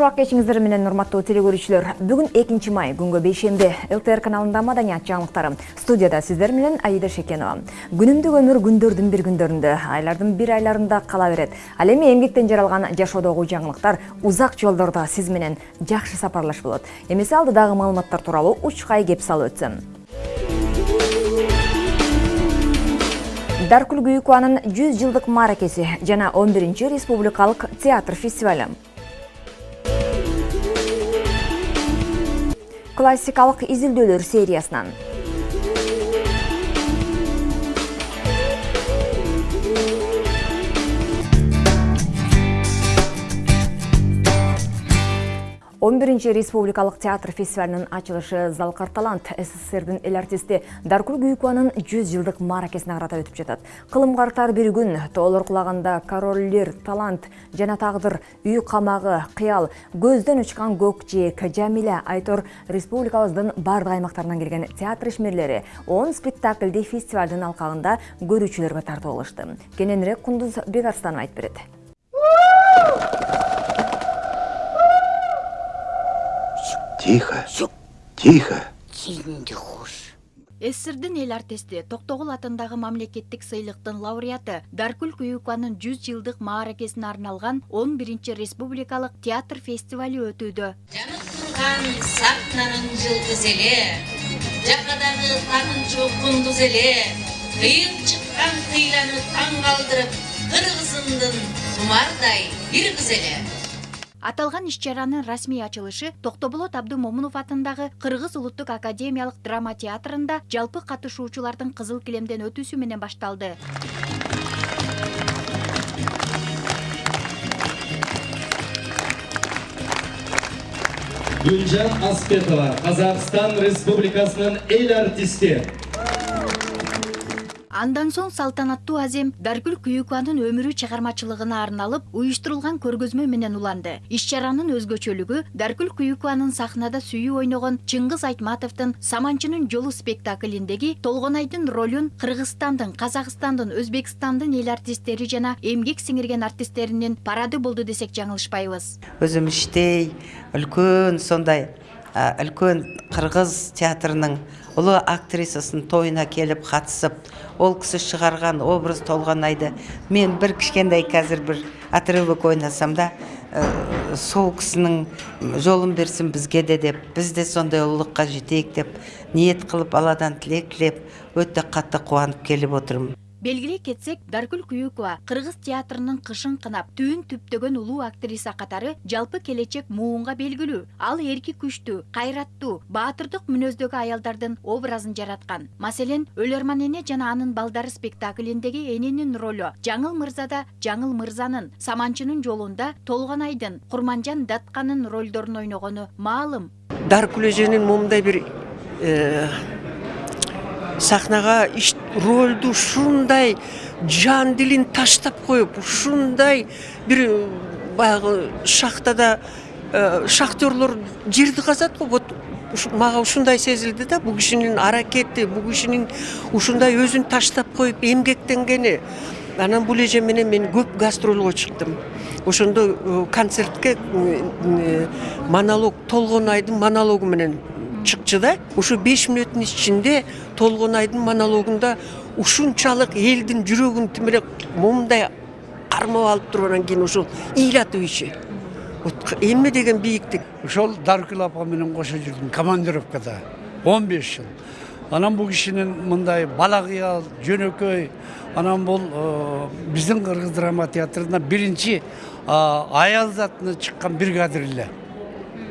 убак кечиңиздер менен урматтуу теле көрүүчүлөр бүгүн экинчи май күнгө бейшемби лтр каналында маданият жаңылыктары. Студияда сиздер менен аида шекенова. Күнүмдүк өмүр күндөрдүн бир күндөрүндө. Айлардын бир айларында кала берет. Ал эми эмгектен жаралган жашоодогу жаңылыктар узак жолдордо сиз менен жакшы сапарлаш болот. Эмесе алдыдагы маалыматтар тууралуу учкай кеп салып өтсөм. Даркүл күйүкубанын жүз жылдык мааракеси жана он биринчи республикалык театр фестивалю классикалык изилдөөлөр сериясынан. Он биринчи республикалык театр фестивалынын ачылышы залкар талант сссрдин эл артисти даркүл күйүкубанын жүз жылдык мааракесине карата өтүп жатат кылым картар бир күн тоолор кулаганда короллер талант жана тагдыр үй камагы кыял көздөн учкан көк жээк жамиля айтор республикабыздын баардык аймактарынан келген театр ишмерлери он спектакльди фестивалдын алкагында көрүүчүлөргө бекарстанова айтып берет Тихо. Тихо. Ссрдин эл артисти токтогул атындагы мамлекеттик сыйлыктын лауреаты даркүл күйүкованын жүз жылдык мааракесине арналган он биринчи республикалык театр фестивалю өтүүдө Жанып турган сахнанын жылдыз эле, жакадагы тагынчу кундуз эле, кыйын чыккан кыйланы таң калтырып, кыргызымдын тумардай бир кыз эле. Аталган иш чаранын расмий ачылышы токтоболот абдымомунов атындагы кыргыз улуттук академиялык драма театрында жалпы катышуучулардын кызыл килемден өтүүсү менен башталды гүлжан аспетова қазақстан республикасының эл артисти андан соң салтанаттуу азем даркүл күйүкованын өмүрү чыгармачылыгына арналып уюштурулган көргөзмө менен уланды. Иш чаранын өзгөчөлүгү даркүл күйүкованын сахнада сүйүү ойногон чыңгыз айтматовдун саманчынын жолу спектаклиндеги толгонайдын ролун кыргызстандын казакстандын өзбекстандын эл артисттери жана эмгек сиңирген артисттеринин парады болду десек жаңылышпайбыз. Өзім іштей үлкен сондай үлкен қырғыз театрының ұлы актрисасының тойына келіп қатысып ол кісі шығарған образ толғанайды. Мен бір кішкентай қазір бір отрывок ойнасам да ә, сол кісінің жолын берсін бізге де деп біз де сондай ұлылыққа жетейік деп ниет қылып алладан тілек тілеп өте қатты қуанып келіп отырмын. Белгилей кетсек даркүл күйүкова кыргыз театрынын кышын кынап түбүн түптөгөн улуу актриса катары жалпы келечек муунга белгилүү ал эрки күчтүү кайраттуу баатырдык мүнөздөгү аялдардын образын жараткан маселен өлөрман эне жана анын балдары спектаклиндеги эненин ролу жаңыл мырзада жаңыл мырзанын саманчынын жолунда толгонайдын курманжан датканын ролдорун ойногону маалым даркүл эженин бир сахнага иш ролду ушундай жан дилин таштап коюп ушундай бир э, баягы шахтада э, шахтерлор жерди казат го вот мага ушундай сезилди да бул кишинин аракети бул кишинин ушундай өзүн таштап коюп эмгектенгени анан бул эже менен мен көп гастролго чыктым ошондо э, концертке монолог толгонайдын монологу менен чыкчу да ушу беш мүнөттүн ичинде толгонайдын монологунда ушунчалык элдин жүрөгүн тимиреп момундай кармап алып туруп анан кийин ошол ыйлатып иши вот эмне деген бийиктик ошол даркүл апа менен кошо жүрдүм командировкада он беш жыл анан бул кишинин мындай бала кыял жөнөкөй анан бул биздин кыргыз драма театрына биринчи аял затына чыккан бригадир эле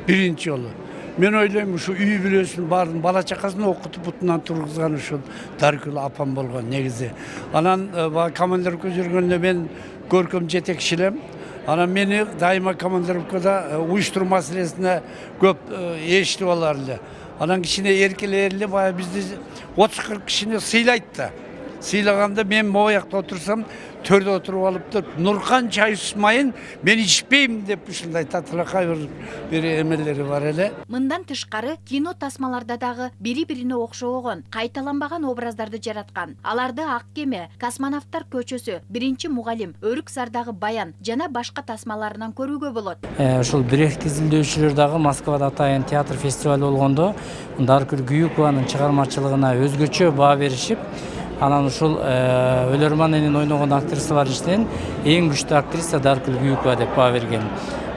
биринчи жолу мен ойлойм ушу үй бүлөсүн баарын бала чакасын окутуп бутунан тургузган ушул даркүл апам болгон негизи анан баягы командировка жүргөндө мен көркөм жетекчи элем анан мени дайыма командировкада уюштуруу маселесине көп э, ээрчитип алар эле анан кичине эркелер эле баягы бизди отуз кырк кишини сыйлайт да сыйлаганда мен могу жакта отурсам төрдө отуруп алыптыр нуркан чай ичмайын мен ичпейм деп ушундай татыракай бир бир эмелери бар эле мындан тышкары кино тасмаларда дагы бири бирине окшобогон кайталанбаган образдарды жараткан аларды ак кеме космонавттар көчөсү биринчи мугалим өрүк сардагы баян жана башка тасмаларынан көрүүгө болот ушул бирехт изилдөөчүлөр дагы москвада атайын театр фестивалі болгондо даркүл күйүкованын чыгармачылыгына өзгөчө баа беришип анан ушул өлөрман энин ойногон актрисалар ичинен эң күчтүү актриса даркүл күйүкова деп баа берген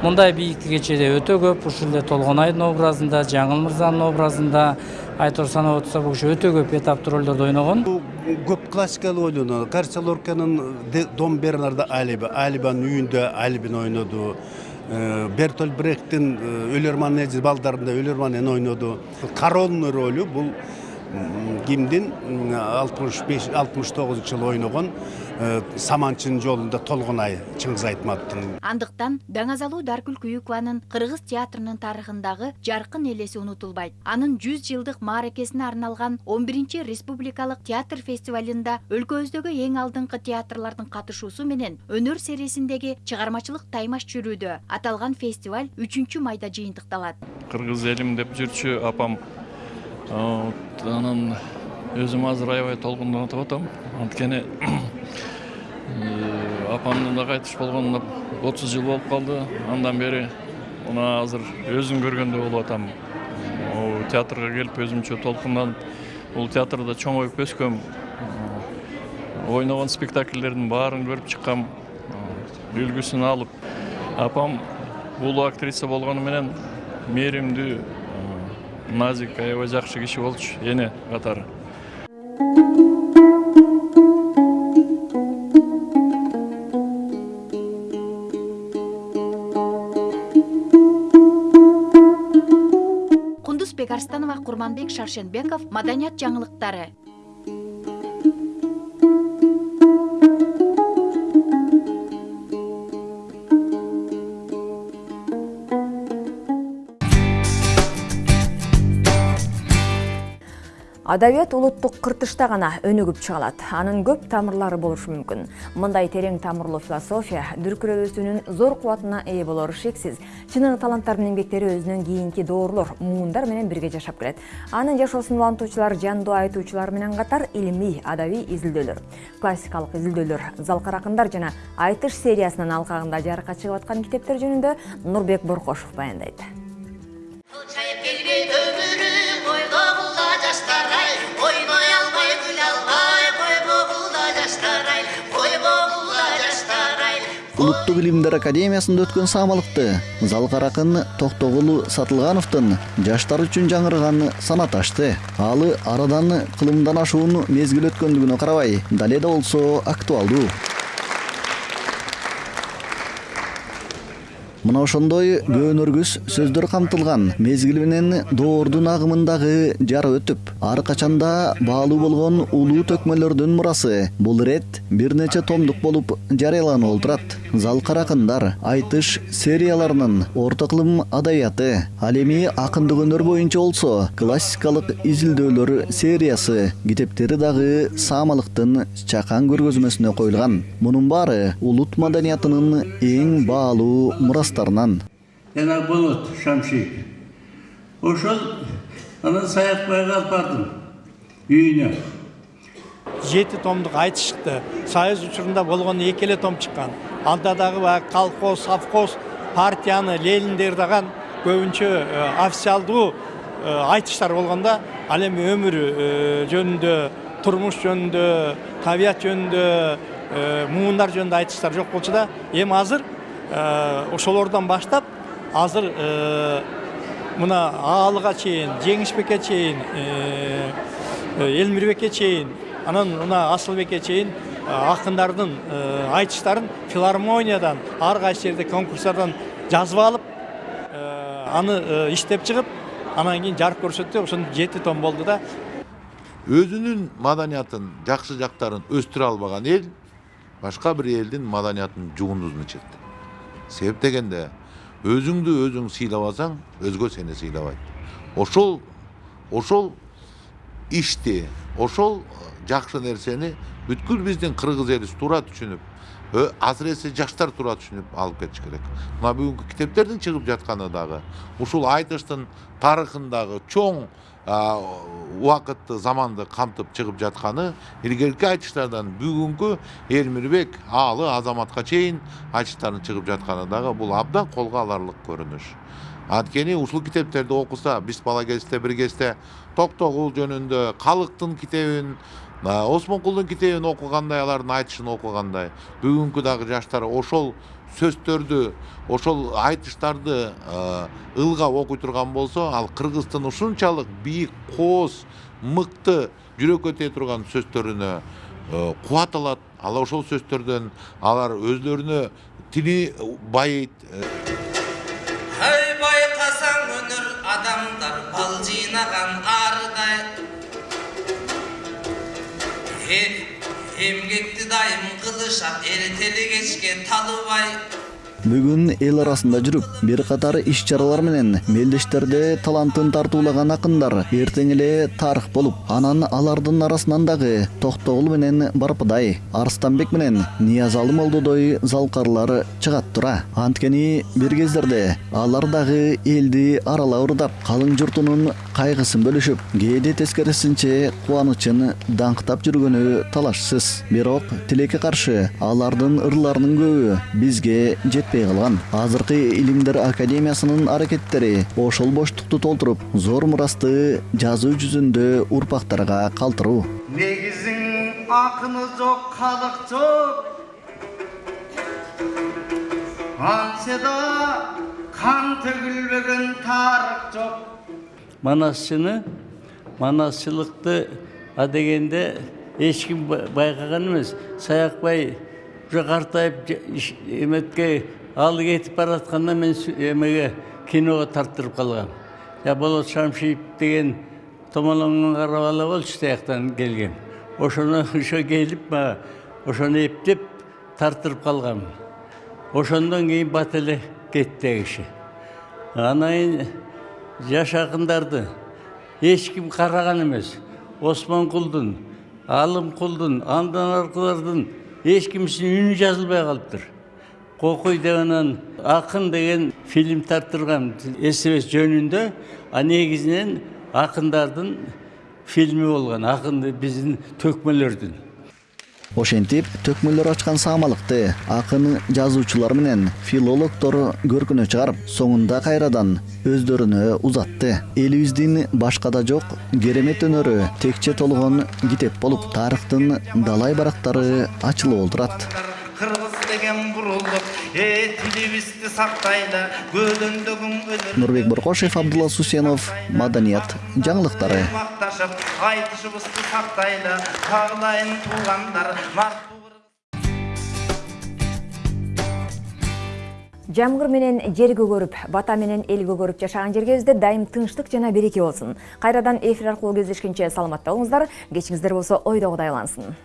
мындай бийиктик кечеде өтө көп ушул эле толгонайдын образында жаңыл мырзанын образында айтор санап отурсак бул киши өтө көп этаптуу ролдорду ойногон көп классикалык ойноду гарча лорканын дом бернарда алиби алибанын үйүндө алибин ойноду бертоль брехттин өлөрман балдарында өлөрман ойноду коронный ролу бул кимдин алтымыш беш алтымыш тогузунчу жылы ойногон саманчынын жолунда толгонай чыңгыз айтматовдун андыктан даңазалуу даркүл күйүкованын кыргыз театрынын тарыхындагы жаркын элеси унутулбайт. Анын жүз жылдык мааракесине арналган он биринчи республикалык театр фестивалында өлкөбүздөгү эң алдыңкы театрлардын катышуусу менен өнөр серисиндеги чыгармачылык таймаш жүрүүдө аталган фестиваль үчүнчү майда жыйынтыкталат. Кыргыз элим деп жүрчү апам анан өзүм азыр аябай толкундонуп атам. Анткени апамдын да кайтыш болгонуна отуз жыл болуп калды. Андан бери мына азыр өзүм көргөндөй болуп атам. Театрга келип өзүмчө толкунданып бул театрда чоңоюп өскөм ойногон спектакльдердин баарын көрүп чыккам. Үлгүсүн алып. Апам улуу актриса болгону менен мээримдүү назик аябай жакшы киши болчу эне катары кундузбек арстанова курманбек шаршенбеков маданият жаңылыктары адабият улуттук кыртышта гана өнүгүп чыга алат анын көп тамырлары болушу мүмкүн. Мындай терең тамырлуу философия дүркүрөбүзүүнүн зор кубатына ээ болору шексиз. Чыныгы таланттардын эмгектери өзүнөн кийинки доорлор муундар менен бирге жашап келет. Анын жашоосун улантуучулар жандуу айтуучулар менен катар илимий адабий изилдөөлөр. Классикалык изилдөөлөр залкар акындар жана айтыш сериясынын алкагында жарыкка чыгып аткан китептер жөнүндө нурбек боркошов баяндайт. Улуттук илимдер академиясында өткөн саамалыкты залкар акын токтогулу сатылгановдун жаштар үчүн жаңырган санат ачты. Ал арадан кылымдан ашуун мезгил өткөндүгүнө карабай дале да болсо актуалдуу мына ошондой көөнөргүс сөздөр камтылган мезгил менен доордун агымындагы жара өтүп ар качанда баалуу болгон улуу төкмөлөрдүн мурасы бул ирет бир нече томдук болуп жарыяланып отурат залкар акындар айтыш серияларынын орто кылым адабияты ал эми акындык өнөр боюнча болсо классикалык изилдөөлөр сериясы китептери дагы саамалыктын чакан көргөзмөсүнө коюлган. Мунун баары улут маданиятынын эң баалуу мурастарынан жана болот шамшиев ошол анан саякбайга алып бардым. Үйүнө жети томдук айтыш чыкты союз учурунда болгон эки эле том чыккан. Анда дагы баягы колхоз совхоз партияны лениндердаган көбүнчө официалдуу айтыштар болгондо ал эми өмүр жөнүндө турмуш жөнүндө табият жөнүндө муундар жөнүндө айтыштар жок болчу да эми азыр ошолордон баштап азыр мына аалыга чейин жеңишбекке чейин элмирбекке чейин анан мына асылбекке чейин акындардын айтыштарын филармониядан ар кайсы жерде конкурстардан жазып алып аны иштеп чыгып анан кийин жарык көрсөттү ошондо жети том болду да. Өзүнүн маданиятын жакшы жактарын өстүрө албаган эл башка бир элдин маданиятын жугундузун ичет себеп дегенде өзүңдү өзүң сыйлабасаң өзгө сени сыйлабайт ошол ошол ишти ошол жакшы нерсени бүткүл биздин кыргыз эли туура түшүнүп асыресе жаштар туура түшүнүп алып кетиш керек мына бүгүнкү китептердин чыгып жатканы дагы ушул айтыштын тарыхындагы чоң убакытты заманды камтып чыгып жатканы илгерки айтыштардан бүгүнкү элмирбек аалы азаматка чейин айтыштардын чыгып жатканы дагы бул абдан колго аларлык көрүнүш анткени ушул китептерди окуса биз бала кезде бир кезде токтогул жөнүндө калыктын китебин осмонкулдун китебин окугандай алардын айтышын окугандай бүгүнкү дагы жаштар ошол сөздөрдү ошол айтыштарды ылгап окуй турган болсо ал кыргыздын ушунчалык бийик кооз мыкты жүрөккө тие турган сөздөрүнө кубат алат. Ал ошол сөздөрдөн алар өздөрүнө тили байыйт. Ай байкасаң өнөр адамдар бал жыйнаган арыдай эмгекти дайым кылышат эртели кечке талыбай бүгүн эл арасында жүрүп бир катар иш чаралар менен мелдештерде талантын тартуулаган акындар эртең эле тарых болуп анан алардын арасынан дагы токтогул менен барпыдай арыстанбек менен ниязалы молдодой залкарлар чыгат тура анткени бир кездерде алар дагы элди аралап ырдап калың журтунун кайгысын бөлүшүп кээде тескерисинче кубанычын даңктап жүргөнү талашсыз. Бирок тилекке каршы алардын ырларынын көбү бизге жетпей калган. Азыркы илимдер академиясынын аракеттери ошол боштукту толтуруп зор мурасты жазуу жүзүндө урпактарга калтыруу. Негизиң акыны жок калык жок. Антсе да кан төгүлбөгөн тарых жок манасчыны манасчылыкты адегенде эч ким байкаган эмес саякбай уже картайып эметке алы кетип баратканда мен эмеге киного тарттырып калгам я болот шамшиев деген томолоңдон карап ала болчу тияктан келген. Ошоно ошо келип мага ошону эптеп тарттырып калгам ошондон кийин бат эле кетти киши анан жаш акындарды эч ким караган эмес осмонкулдун алымкулдун андан аркылардын эч кимисинин үнү жазылбай калыптыр кокуй деп анан акын деген фильм тарттыргам эсебес жөнүндө а негизинен акындардын фильми болгон акын биздин төкмөлөрдүн ошентип төкмөлөр ачкан саамалыкты акын жазуучулар менен филологдор көркүнө чыгарып соңунда кайрадан өздөрүнө узатты элибиздин башка да жок керемет өнөрү текче толгон китеп болуп тарыхтын далай барактары ачылып олтурат кыргыз деген тилибизди сактайлы көлөндөгүң өнөр нурбек боркошев абдулла сусенов маданият жаңылыктары макташып айтышыбызды сактайлы каалайын туугандар жамгыр менен жер көгөрүп бата менен эл көгөрүп жашаган жергебизде дайым тынчтык жана береке болсун кайрадан эфир аркылуу кездешкенче саламатта болуңуздар кечиңиздер болсо ойдогудай айлансын.